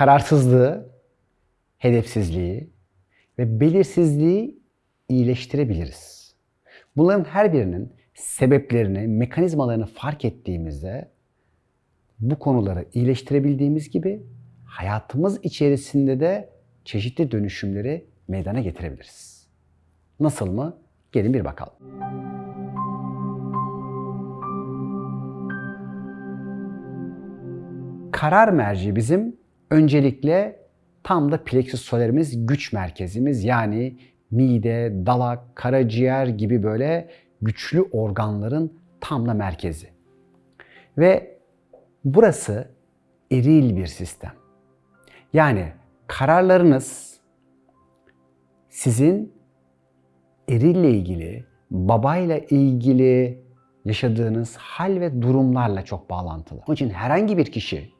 kararsızlığı, hedefsizliği ve belirsizliği iyileştirebiliriz. Bunların her birinin sebeplerini, mekanizmalarını fark ettiğimizde bu konuları iyileştirebildiğimiz gibi hayatımız içerisinde de çeşitli dönüşümleri meydana getirebiliriz. Nasıl mı? Gelin bir bakalım. Karar merci bizim öncelikle tam da plexus solarimiz güç merkezimiz yani mide, dalak, karaciğer gibi böyle güçlü organların tam da merkezi. Ve burası eril bir sistem. Yani kararlarınız sizin erille ilgili, babayla ilgili yaşadığınız hal ve durumlarla çok bağlantılı. Onun için herhangi bir kişi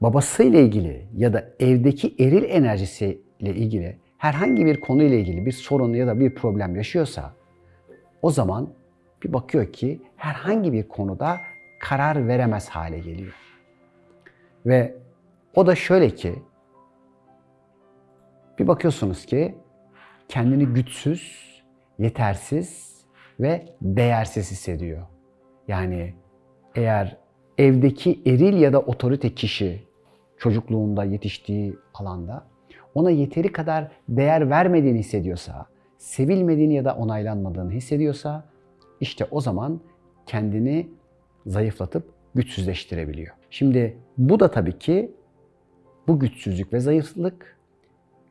babasıyla ilgili ya da evdeki eril enerjisiyle ilgili herhangi bir konuyla ilgili bir sorun ya da bir problem yaşıyorsa o zaman bir bakıyor ki herhangi bir konuda karar veremez hale geliyor. Ve o da şöyle ki bir bakıyorsunuz ki kendini güçsüz, yetersiz ve değersiz hissediyor. Yani eğer evdeki eril ya da otorite kişi çocukluğunda yetiştiği alanda ona yeteri kadar değer vermediğini hissediyorsa, sevilmediğini ya da onaylanmadığını hissediyorsa işte o zaman kendini zayıflatıp güçsüzleştirebiliyor. Şimdi bu da tabii ki bu güçsüzlük ve zayıflık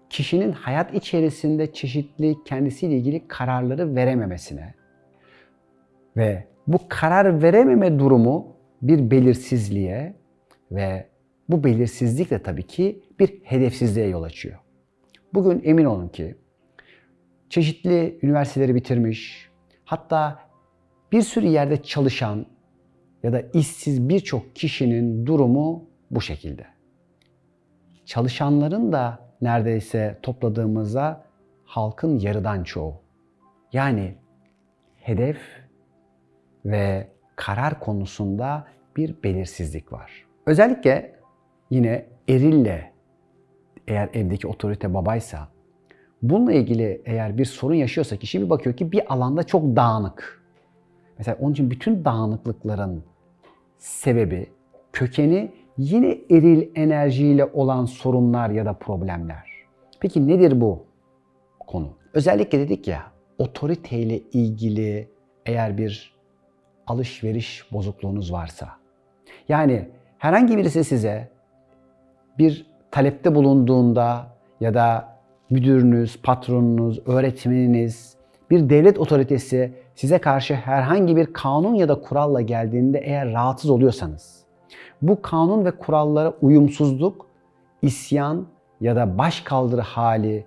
kişinin hayat içerisinde çeşitli kendisiyle ilgili kararları verememesine ve bu karar verememe durumu bir belirsizliğe ve bu belirsizlik de tabii ki bir hedefsizliğe yol açıyor. Bugün emin olun ki çeşitli üniversiteleri bitirmiş, hatta bir sürü yerde çalışan ya da işsiz birçok kişinin durumu bu şekilde. Çalışanların da neredeyse topladığımızda halkın yarıdan çoğu. Yani hedef ve karar konusunda bir belirsizlik var. Özellikle yine erille eğer evdeki otorite babaysa bununla ilgili eğer bir sorun yaşıyorsa kişi bir bakıyor ki bir alanda çok dağınık. Mesela onun için bütün dağınıklıkların sebebi, kökeni yine eril enerjiyle olan sorunlar ya da problemler. Peki nedir bu konu? Özellikle dedik ya otoriteyle ilgili eğer bir alışveriş bozukluğunuz varsa yani herhangi birisi size bir talepte bulunduğunda ya da müdürünüz, patronunuz, öğretmeniniz, bir devlet otoritesi size karşı herhangi bir kanun ya da kuralla geldiğinde eğer rahatsız oluyorsanız, bu kanun ve kurallara uyumsuzluk, isyan ya da baş kaldırı hali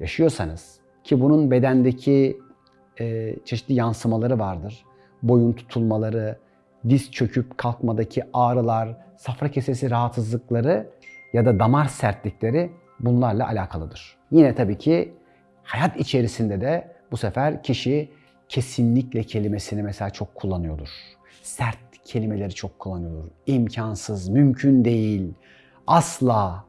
yaşıyorsanız ki bunun bedendeki e, çeşitli yansımaları vardır. Boyun tutulmaları, diz çöküp kalkmadaki ağrılar, safra kesesi rahatsızlıkları ya da damar sertlikleri bunlarla alakalıdır. Yine tabii ki hayat içerisinde de bu sefer kişi kesinlikle kelimesini mesela çok kullanıyordur. Sert kelimeleri çok kullanıyordur. İmkansız, mümkün değil, asla.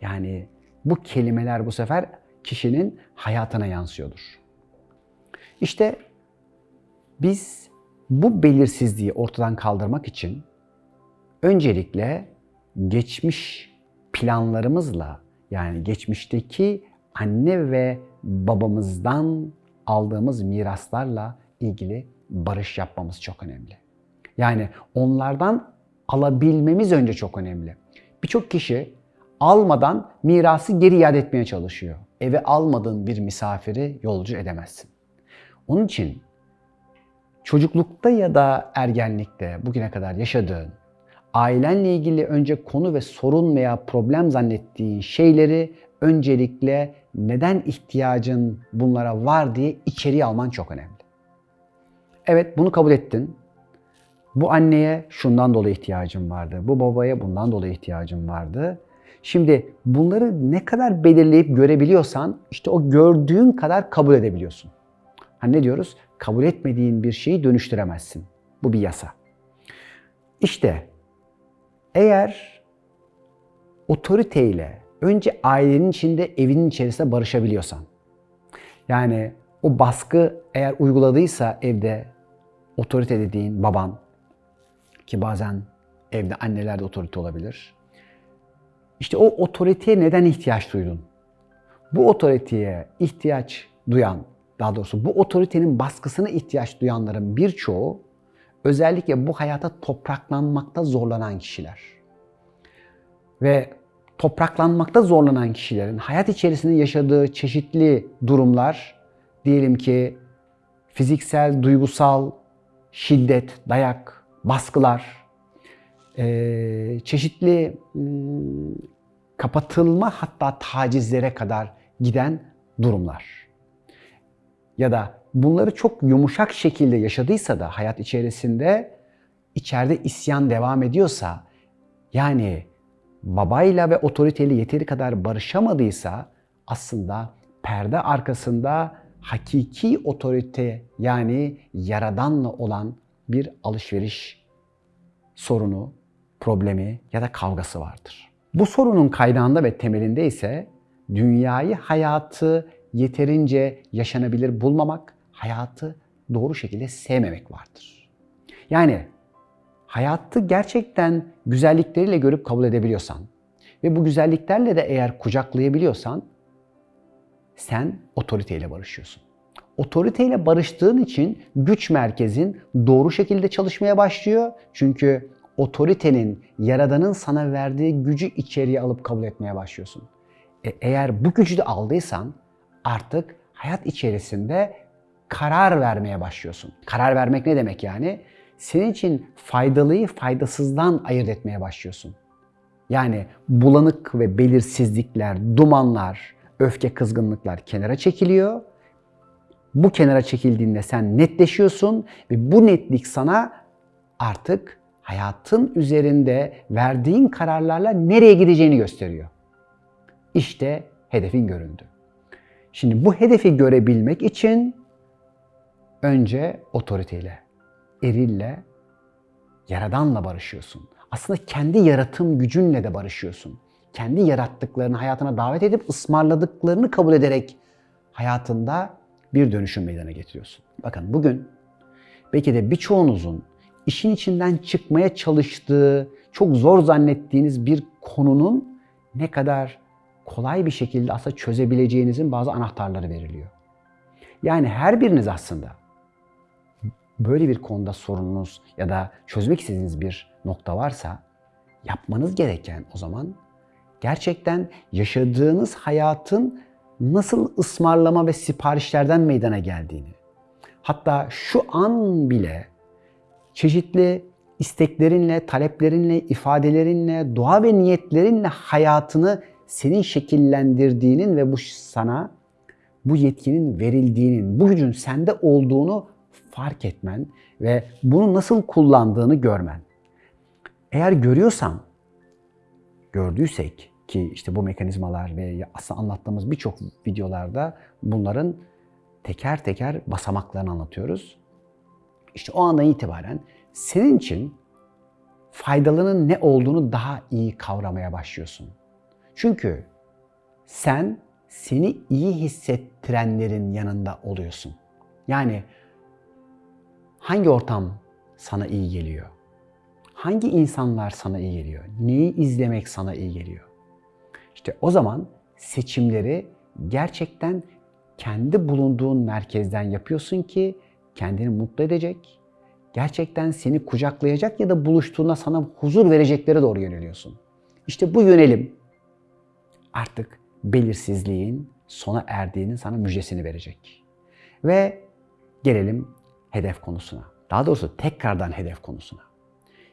Yani bu kelimeler bu sefer kişinin hayatına yansıyordur. İşte biz bu belirsizliği ortadan kaldırmak için öncelikle geçmiş planlarımızla yani geçmişteki anne ve babamızdan aldığımız miraslarla ilgili barış yapmamız çok önemli. Yani onlardan alabilmemiz önce çok önemli. Birçok kişi almadan mirası geri iade etmeye çalışıyor. Eve almadığın bir misafiri yolcu edemezsin. Onun için çocuklukta ya da ergenlikte bugüne kadar yaşadığın ailenle ilgili önce konu ve sorun veya problem zannettiğin şeyleri öncelikle neden ihtiyacın bunlara var diye içeriye alman çok önemli. Evet bunu kabul ettin. Bu anneye şundan dolayı ihtiyacım vardı. Bu babaya bundan dolayı ihtiyacım vardı. Şimdi bunları ne kadar belirleyip görebiliyorsan işte o gördüğün kadar kabul edebiliyorsun. Hani ne diyoruz? Kabul etmediğin bir şeyi dönüştüremezsin. Bu bir yasa. İşte eğer otoriteyle önce ailenin içinde, evinin içerisinde barışabiliyorsan, yani o baskı eğer uyguladıysa evde otorite dediğin baban ki bazen evde anneler de otorite olabilir. İşte o otoriteye neden ihtiyaç duydun? Bu otoriteye ihtiyaç duyan, daha doğrusu bu otoritenin baskısına ihtiyaç duyanların birçoğu özellikle bu hayata topraklanmakta zorlanan kişiler. Ve topraklanmakta zorlanan kişilerin hayat içerisinde yaşadığı çeşitli durumlar, diyelim ki fiziksel, duygusal şiddet, dayak, baskılar, çeşitli kapatılma hatta tacizlere kadar giden durumlar. Ya da bunları çok yumuşak şekilde yaşadıysa da hayat içerisinde içeride isyan devam ediyorsa yani babayla ve otoriteyle yeteri kadar barışamadıysa aslında perde arkasında hakiki otorite yani yaradanla olan bir alışveriş sorunu, problemi ya da kavgası vardır. Bu sorunun kaynağında ve temelinde ise dünyayı, hayatı yeterince yaşanabilir bulmamak, hayatı doğru şekilde sevmemek vardır. Yani hayatı gerçekten güzellikleriyle görüp kabul edebiliyorsan ve bu güzelliklerle de eğer kucaklayabiliyorsan sen otoriteyle barışıyorsun. Otoriteyle barıştığın için güç merkezin doğru şekilde çalışmaya başlıyor. Çünkü otoritenin, yaradanın sana verdiği gücü içeriye alıp kabul etmeye başlıyorsun. E, eğer bu gücü de aldıysan artık hayat içerisinde karar vermeye başlıyorsun. Karar vermek ne demek yani? Senin için faydalıyı faydasızdan ayırt etmeye başlıyorsun. Yani bulanık ve belirsizlikler, dumanlar, öfke, kızgınlıklar kenara çekiliyor. Bu kenara çekildiğinde sen netleşiyorsun ve bu netlik sana artık hayatın üzerinde verdiğin kararlarla nereye gideceğini gösteriyor. İşte hedefin göründü. Şimdi bu hedefi görebilmek için önce otoriteyle, erille, yaradanla barışıyorsun. Aslında kendi yaratım gücünle de barışıyorsun. Kendi yarattıklarını hayatına davet edip ısmarladıklarını kabul ederek hayatında bir dönüşüm meydana getiriyorsun. Bakın bugün belki de birçoğunuzun işin içinden çıkmaya çalıştığı, çok zor zannettiğiniz bir konunun ne kadar kolay bir şekilde aslında çözebileceğinizin bazı anahtarları veriliyor. Yani her biriniz aslında böyle bir konuda sorununuz ya da çözmek istediğiniz bir nokta varsa yapmanız gereken o zaman gerçekten yaşadığınız hayatın nasıl ısmarlama ve siparişlerden meydana geldiğini, hatta şu an bile çeşitli isteklerinle, taleplerinle, ifadelerinle, dua ve niyetlerinle hayatını senin şekillendirdiğinin ve bu sana bu yetkinin verildiğinin, bu gücün sende olduğunu fark etmen ve bunu nasıl kullandığını görmen. Eğer görüyorsan, gördüysek ki işte bu mekanizmalar ve aslında anlattığımız birçok videolarda bunların teker teker basamaklarını anlatıyoruz. İşte o andan itibaren senin için faydalarının ne olduğunu daha iyi kavramaya başlıyorsun. Çünkü sen seni iyi hissettirenlerin yanında oluyorsun. Yani hangi ortam sana iyi geliyor? Hangi insanlar sana iyi geliyor? Neyi izlemek sana iyi geliyor? İşte o zaman seçimleri gerçekten kendi bulunduğun merkezden yapıyorsun ki kendini mutlu edecek, gerçekten seni kucaklayacak ya da buluştuğunda sana huzur vereceklere doğru yöneliyorsun. İşte bu yönelim artık belirsizliğin sona erdiğinin sana müjdesini verecek. Ve gelelim hedef konusuna. Daha doğrusu tekrardan hedef konusuna.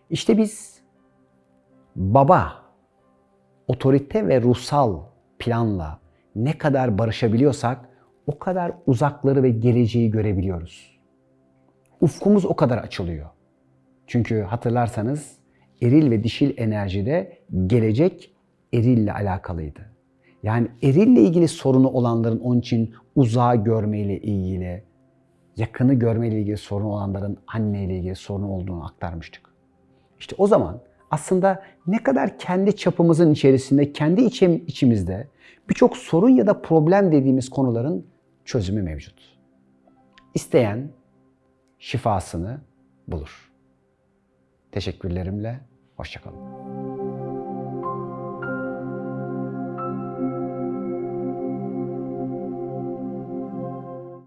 İşte biz baba, otorite ve ruhsal planla ne kadar barışabiliyorsak o kadar uzakları ve geleceği görebiliyoruz. Ufkumuz o kadar açılıyor. Çünkü hatırlarsanız eril ve dişil enerjide gelecek erille alakalıydı. Yani erille ilgili sorunu olanların onun için uzağı görmeyle ilgili, yakını görmeyle ilgili sorun olanların anneyle ilgili sorunu olduğunu aktarmıştık. İşte o zaman aslında ne kadar kendi çapımızın içerisinde, kendi içim, içimizde birçok sorun ya da problem dediğimiz konuların çözümü mevcut. İsteyen şifasını bulur. Teşekkürlerimle, hoşçakalın.